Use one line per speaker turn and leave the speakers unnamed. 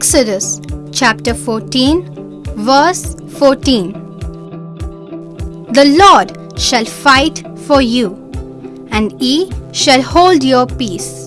Exodus chapter 14, verse 14. The Lord shall fight for you, and he shall hold your peace.